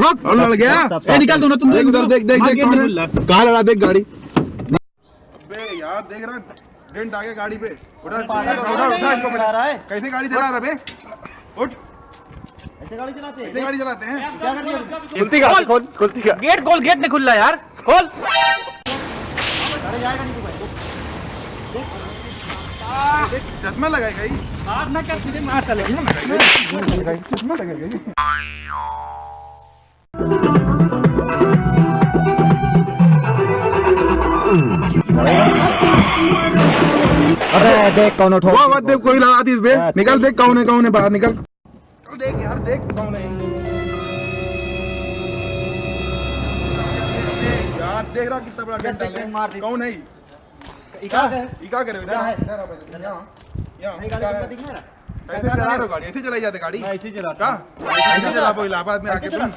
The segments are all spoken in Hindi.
रुक। और लड़ गया? ए निकाल दोनों तुम। देख उधर देख देख देख कौन है? कहाँ लड़ा? देख गाड़ी। अबे यार देख रहा डेंट आ गया गाड़ी पे। उठा उठा उठा इसको चला रहा है? कैसे गाड़ी चला रहा बे? उठ। ऐसे गाड़ी चलाते हैं? कैसे गाड़ी चलाते हैं? क्या खुलती गाड़ी खोल। खुलती का। गेट खोल गेट नहीं खुल रहा यार खोल। अरे जाएगा नहीं तू भाई चश्मा लगाएगा ही मारना क्या सीधे मार चले। चश्मा लगाएगा ही अबे देख कौन उठो। देख कोई लगा दी बे निकल देख कौन है कौन है बाहर निकल। निकल देख यार देख कौन है यार देख रहा कितना बड़ा गेट डाले मार है कौन है? इका है इका क्या करे इधर है? इधर आ इधर यहाँ यहाँ है? दिख रहा है ऐसे चला रहे गाड़ी ऐसे चलाई जाते गाड़ी। ऐसे ही चलाता ऐसे चला पो इलाहाबाद में आके ऐसे तुम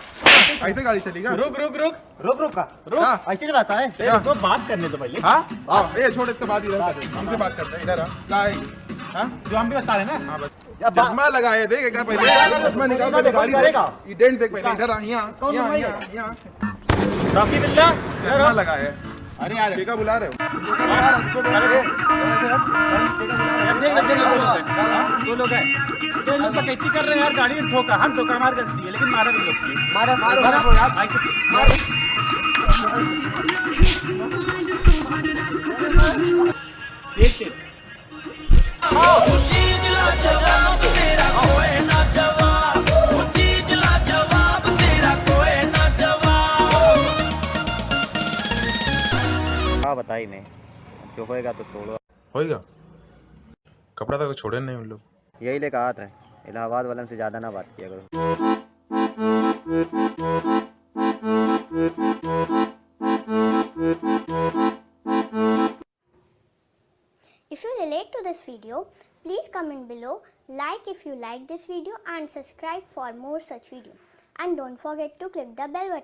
ऐसे गाड़ी चलेगा रुक रुक रुक। रुक रुक का। क्या ऐसे चलाता है? ए, रुको बात करने दो पहले। हाँ? आओ ये छोड़ इसके बाद इधर कर हमसे बात करते हैं इधर आ। है हाँ? जो हम भी बता रहे हैं ना। हाँ बस। चश्मा लगाए देख क्या पहले। चश्मा निकाल पहले गाड़ी करेगा? ये डेंट देख पहले इधर आ यहाँ कौन यहाँ? यहाँ रॉकी बिल्ला चश्मा लगाए। है अरे यार। केका बुला रहे हो? केका बुला रहा है, बुला रहे हो। है। देख ले देख ले दो लोग हैं। दो लोग हैं तो कर रहे हैं यार गाड़ी में ठोका। हम ठोका हमारी गलती है लेकिन मारा भी लोग की मारो मारो मारो यार। ऐसे- देख के हाँ बताई मैं जो होएगा तो छोड़ो होएगा कपड़ा तो छोड़े नहीं उन लोग यही ले कहा था इलाहाबाद वालन से ज़्यादा ना बात किया करो If you relate to this video, please comment below, like if you like this video and subscribe for more such video. And don't forget to click the bell button.